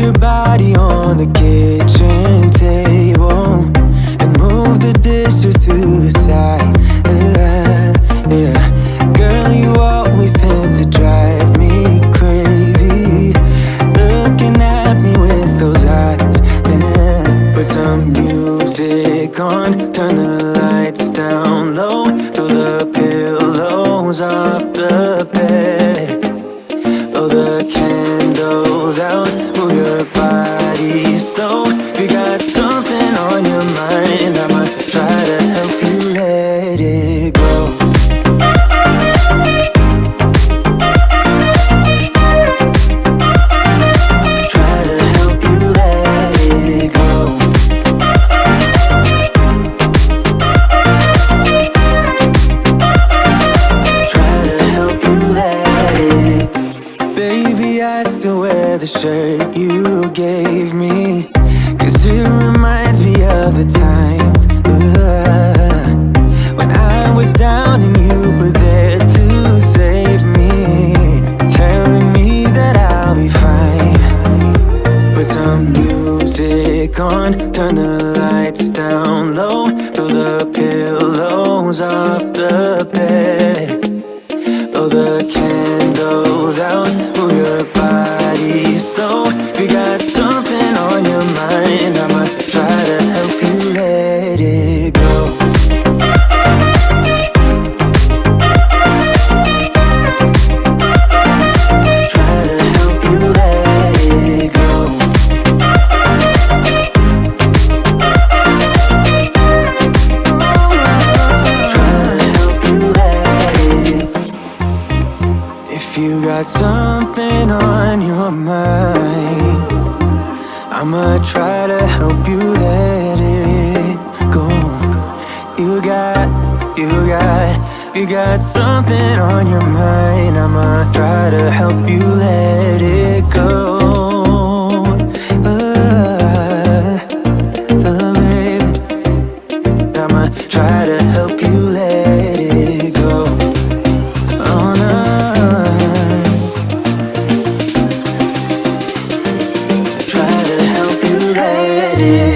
your body on the kitchen table and move the dishes to the side. Yeah. Girl, you always tend to drive me crazy. Looking at me with those eyes. Put some music on, turn the lights down low, throw the pillows off the bed. Blow the candles out, body slow. You got something on your mind, I'ma try to help you let it go. I still wear the shirt you gave me. Cause it reminds me of the times uh, When I was down and you were there to save me Telling me that I'll be fine. Put some music on, turn the lights down low Throw the pillows off the bed The candles out, move your body slow. You got something on your if you got something on your mind, I'ma try to help you let it go. You got, you got, you got something on your mind, I'ma try to help you let it. see